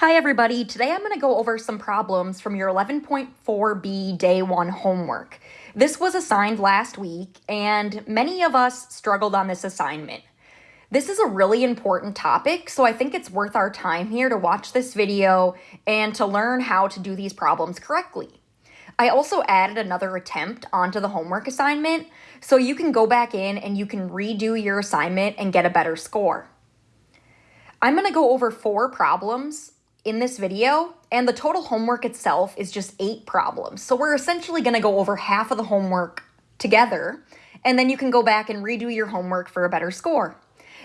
Hi everybody, today I'm going to go over some problems from your 11.4b day 1 homework. This was assigned last week and many of us struggled on this assignment. This is a really important topic, so I think it's worth our time here to watch this video and to learn how to do these problems correctly. I also added another attempt onto the homework assignment, so you can go back in and you can redo your assignment and get a better score. I'm going to go over four problems in this video, and the total homework itself is just eight problems. So we're essentially gonna go over half of the homework together, and then you can go back and redo your homework for a better score.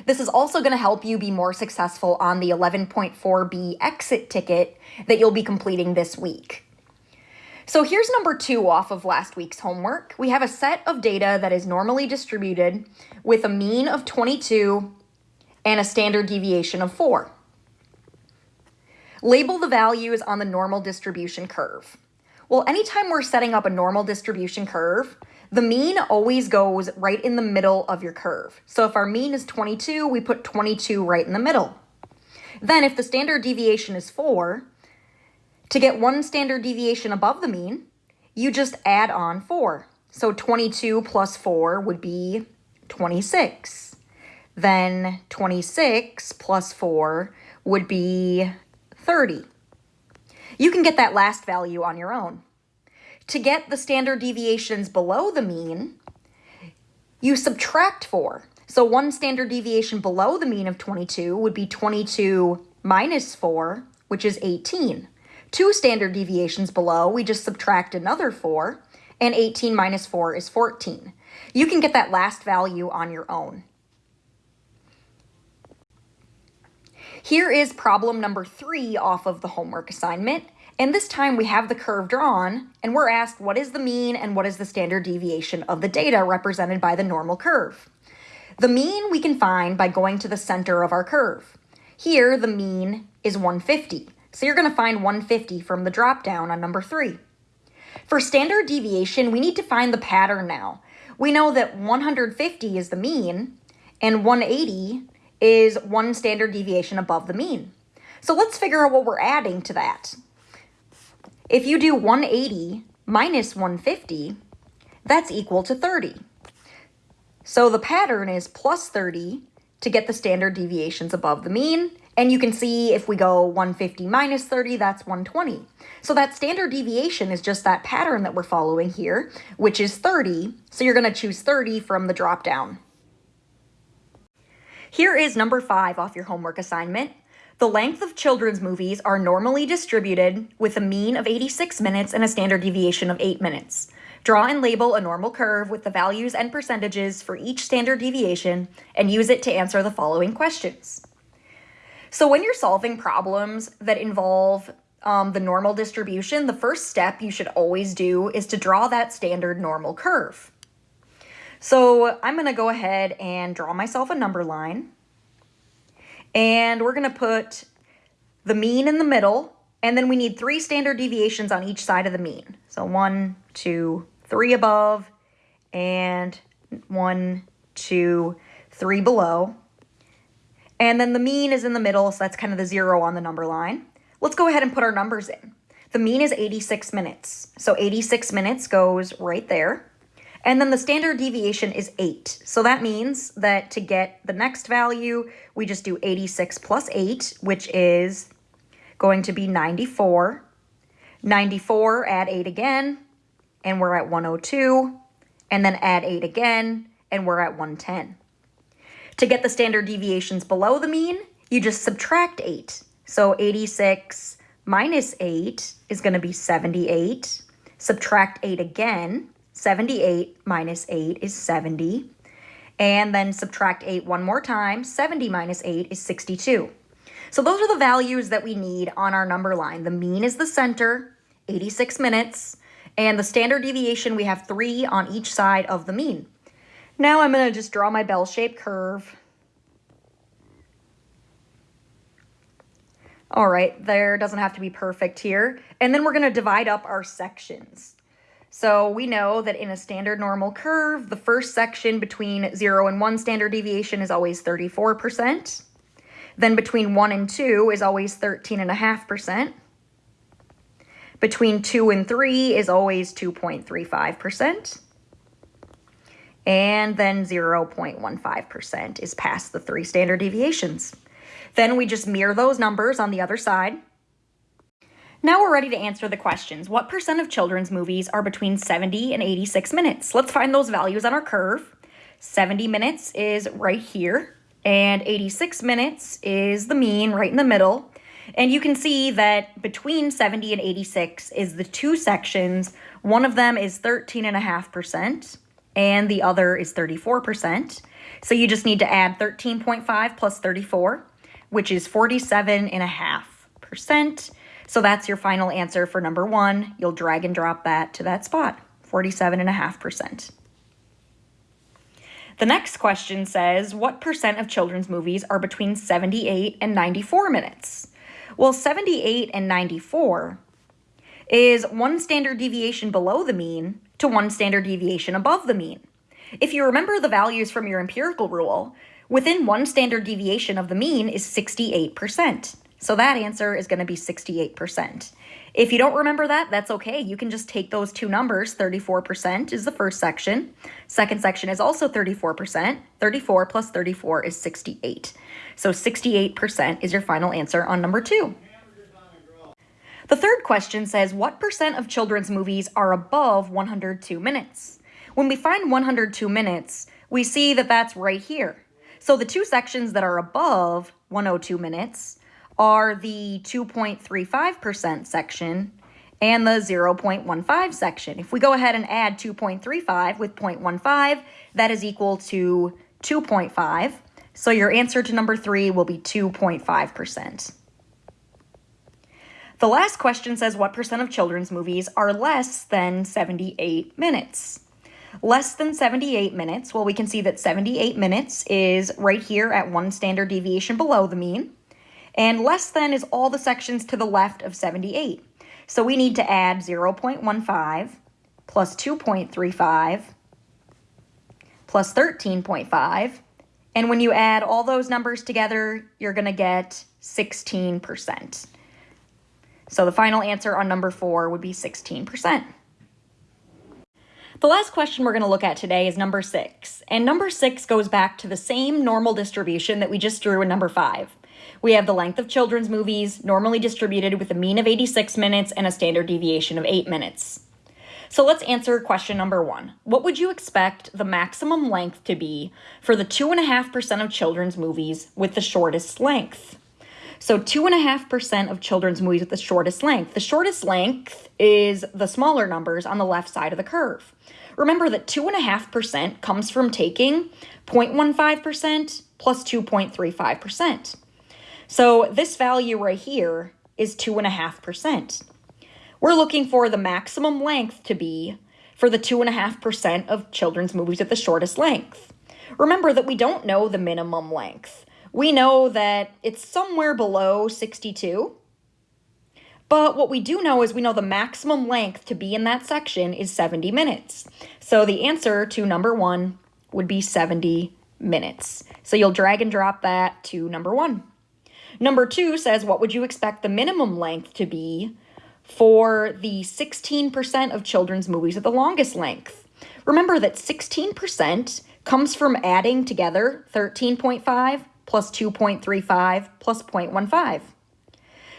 This is also going to help you be more successful on the 11.4b exit ticket that you'll be completing this week. So here's number two off of last week's homework. We have a set of data that is normally distributed with a mean of 22 and a standard deviation of 4. Label the values on the normal distribution curve. Well, anytime we're setting up a normal distribution curve, the mean always goes right in the middle of your curve. So if our mean is 22, we put 22 right in the middle. Then if the standard deviation is 4, to get one standard deviation above the mean, you just add on 4. So 22 plus 4 would be 26. Then 26 plus 4 would be 30. You can get that last value on your own. To get the standard deviations below the mean, you subtract 4. So one standard deviation below the mean of 22 would be 22 minus 4, which is 18. Two standard deviations below, we just subtract another 4, and 18 minus 4 is 14. You can get that last value on your own. Here is problem number three off of the homework assignment. And this time we have the curve drawn and we're asked what is the mean and what is the standard deviation of the data represented by the normal curve. The mean we can find by going to the center of our curve. Here the mean is 150. So you're going to find 150 from the drop down on number three. For standard deviation, we need to find the pattern now. We know that 150 is the mean and 180 is one standard deviation above the mean. So let's figure out what we're adding to that. If you do 180 minus 150, that's equal to 30. So the pattern is plus 30 to get the standard deviations above the mean. And you can see if we go 150 minus 30, that's 120. So that standard deviation is just that pattern that we're following here, which is 30. So you're going to choose 30 from the drop down. Here is number five off your homework assignment. The length of children's movies are normally distributed with a mean of 86 minutes and a standard deviation of 8 minutes. Draw and label a normal curve with the values and percentages for each standard deviation and use it to answer the following questions. So when you're solving problems that involve um, the normal distribution, the first step you should always do is to draw that standard normal curve. So I'm going to go ahead and draw myself a number line. And we're going to put the mean in the middle. And then we need three standard deviations on each side of the mean. So one, two, three above, and one, two, three below. And then the mean is in the middle, so that's kind of the zero on the number line. Let's go ahead and put our numbers in. The mean is 86 minutes. So 86 minutes goes right there. And then the standard deviation is 8. So that means that to get the next value, we just do 86 plus 8, which is going to be 94. 94, add 8 again, and we're at 102. And then add 8 again, and we're at 110. To get the standard deviations below the mean, you just subtract 8. So 86 minus 8 is going to be 78. Subtract 8 again, 78 minus 8 is 70. And then subtract 8 one more time. 70 minus 8 is 62. So those are the values that we need on our number line. The mean is the center, 86 minutes. And the standard deviation, we have 3 on each side of the mean. Now I'm going to just draw my bell-shaped curve. All right, there doesn't have to be perfect here. And then we're going to divide up our sections. So we know that in a standard normal curve, the first section between 0 and 1 standard deviation is always 34%. Then between 1 and 2 is always 13.5%. Between 2 and 3 is always 2.35%. And then 0.15% is past the three standard deviations. Then we just mirror those numbers on the other side. Now we're ready to answer the questions. What percent of children's movies are between 70 and 86 minutes? Let's find those values on our curve. 70 minutes is right here, and 86 minutes is the mean right in the middle. And you can see that between 70 and 86 is the two sections. One of them is 13.5%, and the other is 34%. So you just need to add 13.5 plus 34, which is 47.5%. So that's your final answer for number one. You'll drag and drop that to that spot, 47.5%. The next question says, what percent of children's movies are between 78 and 94 minutes? Well, 78 and 94 is one standard deviation below the mean to one standard deviation above the mean. If you remember the values from your empirical rule, within one standard deviation of the mean is 68%. So that answer is going to be 68%. If you don't remember that, that's okay. You can just take those two numbers. 34% is the first section. Second section is also 34%. 34 plus 34 is 68. So 68% is your final answer on number two. The third question says, what percent of children's movies are above 102 minutes? When we find 102 minutes, we see that that's right here. So the two sections that are above 102 minutes are the 2.35% section and the 0.15 section. If we go ahead and add 2.35 with 0.15, that is equal to 2.5. So your answer to number three will be 2.5%. The last question says what percent of children's movies are less than 78 minutes? Less than 78 minutes, well, we can see that 78 minutes is right here at one standard deviation below the mean. And less than is all the sections to the left of 78. So we need to add 0.15 plus 2.35 plus 13.5. And when you add all those numbers together, you're going to get 16%. So the final answer on number four would be 16%. The last question we're going to look at today is number six. And number six goes back to the same normal distribution that we just drew in number five. We have the length of children's movies, normally distributed with a mean of 86 minutes and a standard deviation of 8 minutes. So let's answer question number one. What would you expect the maximum length to be for the 2.5% of children's movies with the shortest length? So 2.5% of children's movies with the shortest length. The shortest length is the smaller numbers on the left side of the curve. Remember that 2.5% comes from taking 0.15% plus 2.35%. So this value right here is 2.5%. We're looking for the maximum length to be for the 2.5% of children's movies at the shortest length. Remember that we don't know the minimum length. We know that it's somewhere below 62. But what we do know is we know the maximum length to be in that section is 70 minutes. So the answer to number one would be 70 minutes. So you'll drag and drop that to number one. Number two says, what would you expect the minimum length to be for the 16% of children's movies at the longest length? Remember that 16% comes from adding together 13.5 plus 2.35 plus 0.15.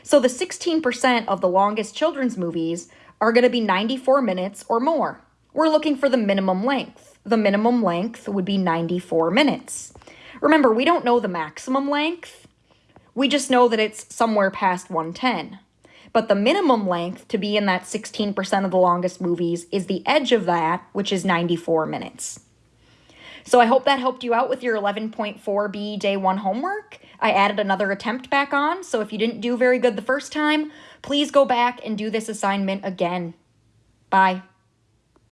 So the 16% of the longest children's movies are going to be 94 minutes or more. We're looking for the minimum length. The minimum length would be 94 minutes. Remember, we don't know the maximum length, we just know that it's somewhere past 110. But the minimum length to be in that 16% of the longest movies is the edge of that, which is 94 minutes. So I hope that helped you out with your 11.4B day one homework. I added another attempt back on, so if you didn't do very good the first time, please go back and do this assignment again. Bye.